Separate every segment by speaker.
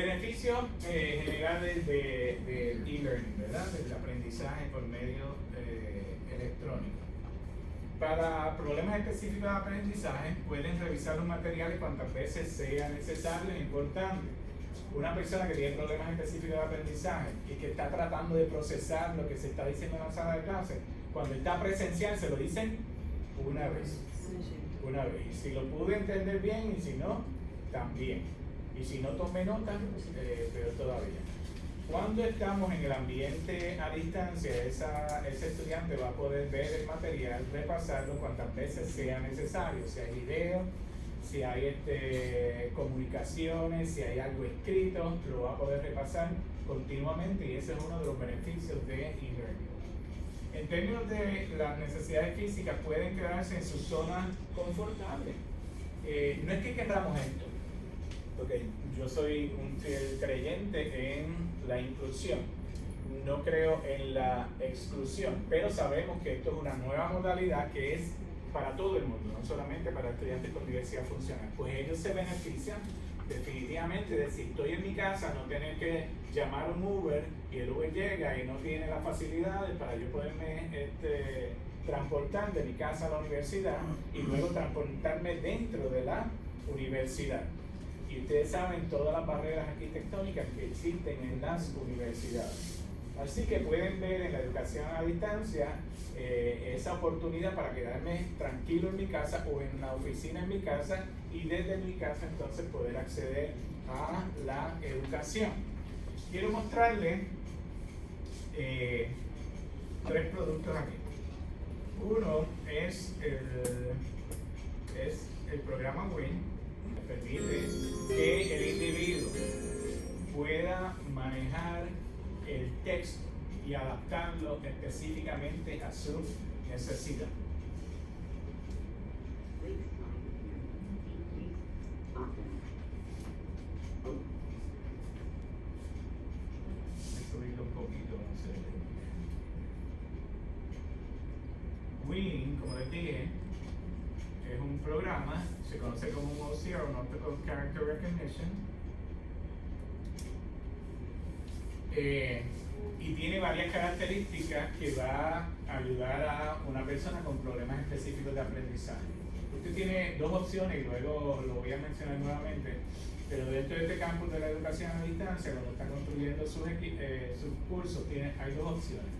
Speaker 1: Beneficios eh, generales de, e-learning, ¿verdad? Del aprendizaje por medio eh, electrónico. Para problemas específicos de aprendizaje, pueden revisar los materiales cuantas veces sea necesario e importante. Una persona que tiene problemas específicos de aprendizaje y que está tratando de procesar lo que se está diciendo en la sala de clase, cuando está presencial se lo dicen una vez. Una vez. Y si lo pude entender bien y si no, también. Y si no tome nota, eh, peor todavía. Cuando estamos en el ambiente a distancia, esa, ese estudiante va a poder ver el material, repasarlo cuantas veces sea necesario, si hay video, si hay este, comunicaciones, si hay algo escrito, lo va a poder repasar continuamente y ese es uno de los beneficios de e-learning. En términos de las necesidades físicas, pueden quedarse en su zona confortable. Eh, no es que queramos esto, porque yo soy un creyente en la inclusión, no creo en la exclusión, pero sabemos que esto es una nueva modalidad que es para todo el mundo, no solamente para estudiantes con diversidad funcional. Pues ellos se benefician definitivamente de si estoy en mi casa, no tener que llamar un Uber y el Uber llega y no tiene las facilidades para yo poderme este, transportar de mi casa a la universidad y luego transportarme dentro de la universidad. Ustedes saben todas las barreras arquitectónicas que existen en las universidades. Así que pueden ver en la educación a distancia eh, esa oportunidad para quedarme tranquilo en mi casa o en la oficina en mi casa y desde mi casa entonces poder acceder a la educación. Quiero mostrarles eh, tres productos aquí. Uno es el, es el programa WIN, permite que el individuo pueda manejar el texto y adaptarlo específicamente a su necesidad. un poquito, Win, como les dije, es un programa, se conoce como un Optical Character Recognition, eh, y tiene varias características que va a ayudar a una persona con problemas específicos de aprendizaje. Usted tiene dos opciones y luego lo voy a mencionar nuevamente, pero dentro de este campo de la educación a distancia, cuando está construyendo sus, eh, sus cursos, tiene, hay dos opciones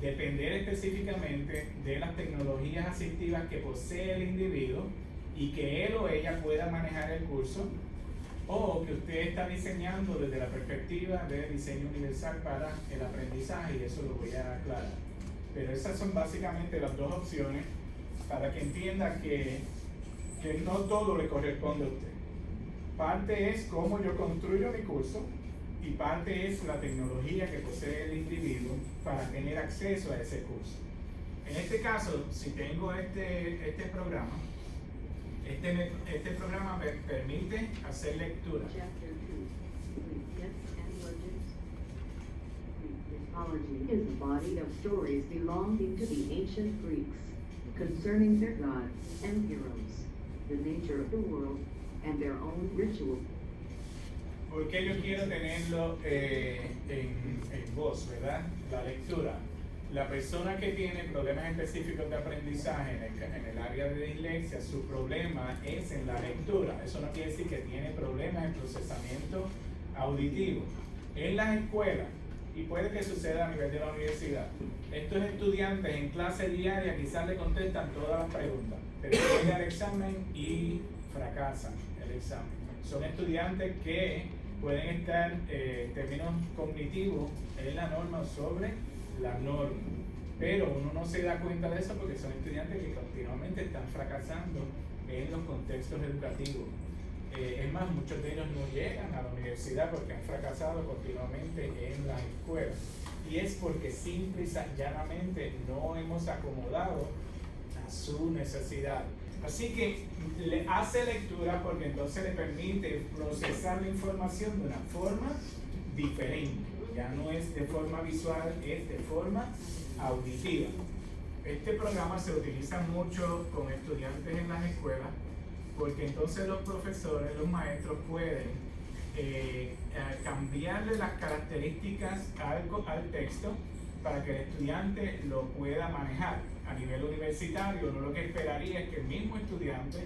Speaker 1: depender específicamente de las tecnologías asistivas que posee el individuo y que él o ella pueda manejar el curso o que usted está diseñando desde la perspectiva de diseño universal para el aprendizaje y eso lo voy a aclarar. Pero esas son básicamente las dos opciones para que entienda que, que no todo le corresponde a usted. Parte es cómo yo construyo mi curso y parte es la tecnología que posee el individuo para tener acceso a ese curso. En este caso, si tengo este, este programa, este, este programa me permite hacer lectura. Mythology is a body of stories belonging to the ancient Greeks concerning their gods and heroes, the nature of the world, and their own rituals. porque yo quiero tenerlo eh, en, en, voz, verdad? La lectura. La persona que tiene problemas específicos de aprendizaje en el, en área de dislexia, su problema es en la lectura. Eso no quiere decir que tiene problemas en procesamiento auditivo. En las escuelas, y puede que suceda a nivel de la universidad, estos estudiantes en clase diaria quizás le contestan todas las preguntas, pero llegan al examen y fracasan el examen. Son estudiantes que pueden estar eh, términos cognitivos en la norma sobre la norma. Pero uno no se da cuenta de eso porque son estudiantes que continuamente están fracasando en los contextos educativos. Eh, es más, muchos de ellos no llegan a la universidad porque han fracasado continuamente en la escuela. Y es porque simple y llanamente no hemos acomodado a su necesidad. Así que le hace lectura porque entonces le permite procesar la información de una forma diferente. Ya no es de forma visual, es de forma auditiva. Este programa se utiliza mucho con estudiantes en las escuelas porque entonces los profesores, los maestros pueden eh, cambiarle las características al, al texto para que el estudiante lo pueda manejar. A nivel universitario, uno lo que esperaría es que el mismo estudiante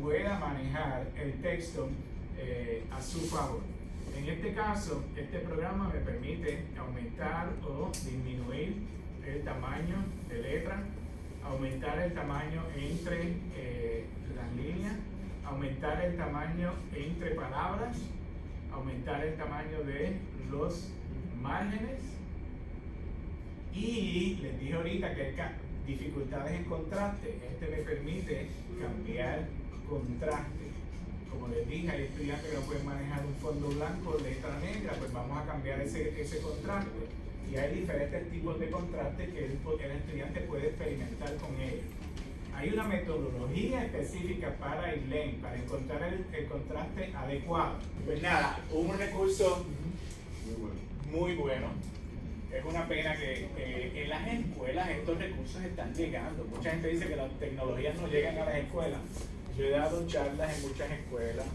Speaker 1: pueda manejar el texto eh, a su favor. En este caso, este programa me permite aumentar o disminuir el tamaño de letra, aumentar el tamaño entre eh, las líneas, aumentar el tamaño entre palabras, aumentar el tamaño de los márgenes y les dije ahorita que hay dificultades en contraste. Este me permite cambiar contraste. Como les dije, hay estudiantes que no pueden manejar un fondo blanco, letra negra, pues vamos a cambiar ese, ese contraste. Y hay diferentes tipos de contraste que el, el estudiante puede experimentar con ellos. Hay una metodología específica para ILEN, para encontrar el, el, contraste adecuado. Pues nada, un recurso muy bueno. Muy bueno. Es una pena que en las escuelas estos recursos están llegando. Mucha gente dice que las tecnologías no llegan a las escuelas. Yo he dado charlas en muchas escuelas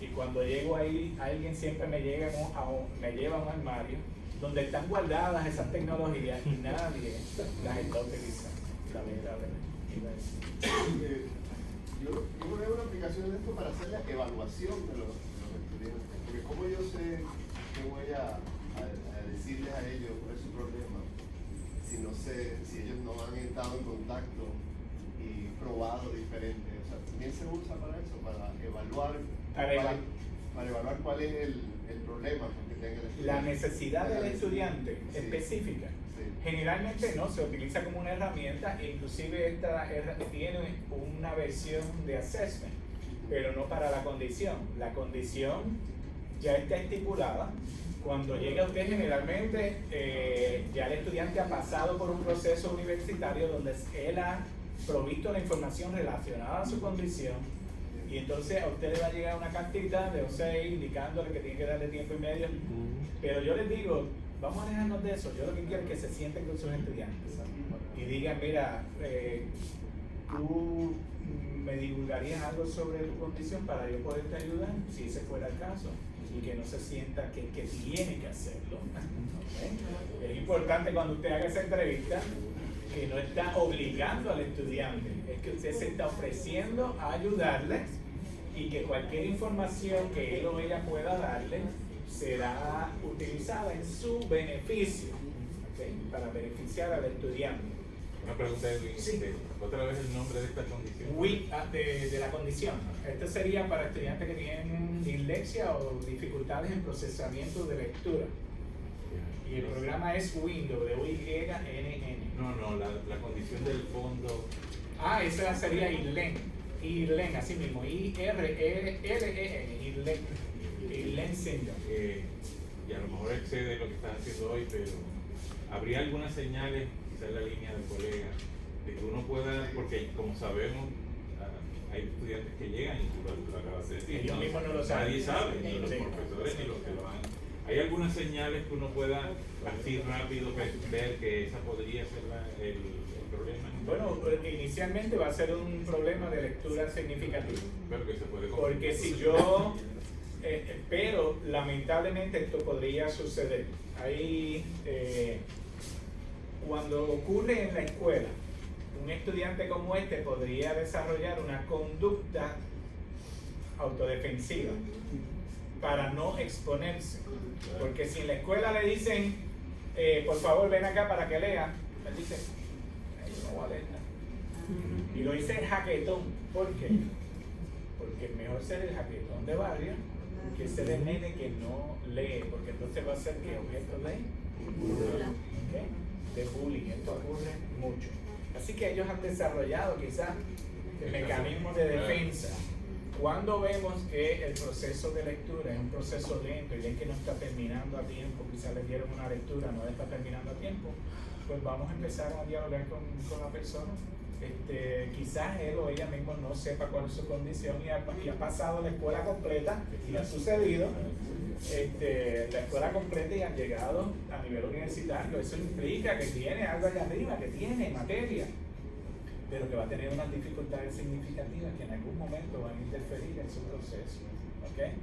Speaker 1: y cuando llego ahí, alguien siempre me, llega a me lleva a un armario donde están guardadas esas tecnologías y nadie las está utilizando, lamentablemente.
Speaker 2: Eh, yo, yo voy a una aplicación de esto para hacer la evaluación de los, estudiantes, porque como yo sé que voy a, decirles a ellos cuál es su problema, si no sé, si ellos no han estado en contacto y probado diferente, o sea, también se usa para eso, para evaluar, para, evaluar cuál es el, el problema que tenga el estudiante.
Speaker 1: La necesidad del estudiante específica Generalmente no, se utiliza como una herramienta, inclusive esta tiene una versión de assessment, pero no para la condición. La condición ya está estipulada. Cuando llega usted generalmente, eh, ya el estudiante ha pasado por un proceso universitario donde él ha provisto la información relacionada a su condición y entonces a usted le va a llegar una cartita de 6 indicándole que tiene que darle tiempo y medio. Pero yo les digo, vamos a alejarnos de eso. Yo lo que quiero es que se sienten con sus estudiantes y digan, mira, eh, tú me divulgarías algo sobre tu condición para yo poderte ayudar, si ese fuera el caso, y que no se sienta que, que tiene que hacerlo. Es importante cuando usted haga esa entrevista que no está obligando al estudiante, es que usted se está ofreciendo a ayudarle y que cualquier información que él o ella pueda darle será utilizada en su beneficio, para beneficiar al estudiante.
Speaker 3: Una pregunta de sí. ¿Otra vez el nombre de esta condición?
Speaker 1: Ah, de, de, la condición. Este sería para estudiantes que tienen dislexia o dificultades en procesamiento de lectura. Y el programa es WIN, W-Y-N-N.
Speaker 3: No, no, la, la, condición del fondo.
Speaker 1: Ah, esa sería IRLEN. IRLEN, así mismo. I-R-L-E-N. IRLEN el
Speaker 3: eh, y a lo mejor excede lo que estás haciendo hoy, pero habría algunas señales, quizás en la línea del colega, de que uno pueda, porque como sabemos, ah, hay estudiantes que llegan y tú lo, acabas de decir.
Speaker 1: Ellos mismos no lo saben.
Speaker 3: Nadie sabe, ni los profesores ni los que lo han. ¿Hay algunas señales que uno pueda así rápido ver que esa podría ser el, el, problema?
Speaker 1: Bueno, inicialmente va a ser un problema de lectura significativo.
Speaker 3: Pero que se puede
Speaker 1: Porque si yo eh, eh, pero lamentablemente esto podría suceder. Ahí, eh, cuando ocurre en la escuela, un estudiante como este podría desarrollar una conducta autodefensiva para no exponerse. Porque si en la escuela le dicen, por favor ven acá para que lea, él dice, no voy a leer Y lo dice jaquetón. ¿Por qué? Porque es mejor ser el jaquetón de barrio que se el nene que no lee, porque entonces va a ser que objeto de, ¿okay? de bullying. Esto ocurre mucho. Así que ellos han desarrollado quizás mecanismos de defensa. Cuando vemos que el proceso de lectura es un proceso lento y ven que no está terminando a tiempo, quizás les dieron una lectura, no está terminando a tiempo, pues vamos a empezar a dialogar con, con la persona. Este, quizás él o ella mismo no sepa cuál es su condición y ha, pasado la escuela completa y ha sucedido. Este, la escuela completa y han llegado a nivel universitario. Eso implica que tiene algo allá arriba, que tiene materia, pero que va a tener unas dificultades significativas que en algún momento van a interferir en su proceso. ¿okay?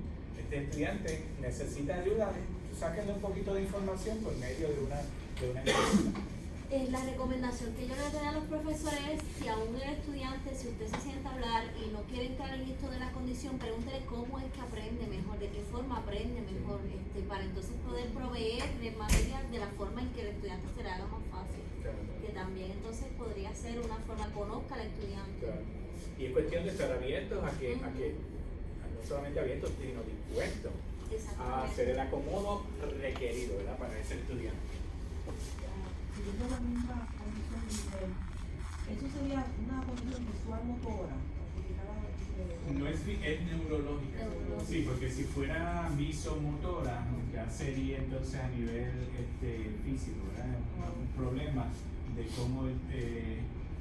Speaker 1: este estudiante necesita ayuda, sáquenle un poquito de información por medio de una, de una.
Speaker 4: Eh, la recomendación que yo le doy a los profesores es, si aún el estudiante, si usted se sienta y no quiere entrar en esto de la condición, pregúntele cómo es que aprende mejor, de qué forma aprende mejor, este, para entonces poder proveerle material de la forma en que el estudiante se le haga más fácil. Que también entonces podría ser una forma, conozca al estudiante.
Speaker 1: Claro. Y es cuestión de estar abiertos a que, a que a no solamente abiertos, sino dispuestos a hacer el acomodo requerido ¿verdad? para ese estudiante.
Speaker 5: Siguiendo la misma condición de nivel, eso sería una condición visual motora.
Speaker 1: No es, es neurológica. Sí, porque si fuera visomotora, ya sería entonces a nivel este, físico, ¿verdad? Un, problema de cómo eh,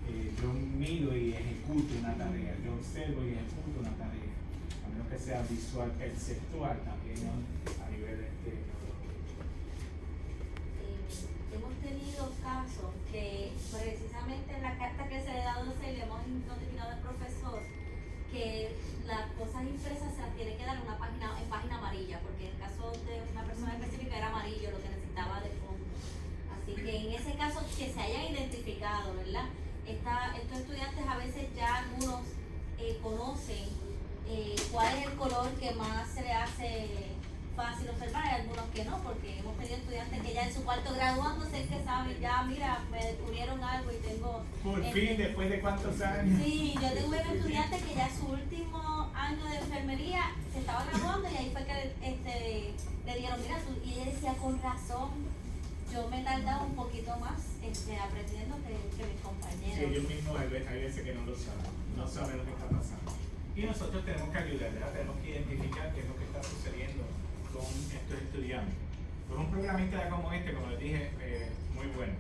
Speaker 1: eh, yo mido y ejecuto una tarea, yo observo y ejecuto una tarea, a menos que sea visual, perceptual también. A nivel este, neurológico.
Speaker 4: Hemos tenido casos que precisamente en la carta que se le da a docente le hemos notificado al profesor que las cosas impresas se las tiene que dar una página, en página amarilla, porque en el caso de una persona específica era amarillo lo que necesitaba de fondo. Así que en ese caso que se hayan identificado, ¿verdad? Estos estudiantes a veces ya algunos eh, conocen eh, cuál es el color que más se le hace fácil observar, hay algunos que no, porque hemos tenido estudiantes que ya en su cuarto graduándose que saben, ya mira, me descubrieron algo y tengo...
Speaker 1: Por
Speaker 4: este,
Speaker 1: fin, después de cuántos años.
Speaker 4: Sí, yo tengo un estudiante que ya su último año de enfermería se estaba graduando y ahí fue que este, le dieron, mira, tú, y ella decía, con razón, yo me he tardado un poquito más este, aprendiendo que, que mis
Speaker 1: Sí,
Speaker 4: compañeros.
Speaker 1: ellos mismos hay ve- hay veces que no lo saben, no saben lo que está pasando. Y nosotros tenemos que ayudar, ¿verdad? tenemos que identificar qué es lo que está sucediendo con estos estudiantes. Pues un programista como este, como les dije, eh, muy bueno.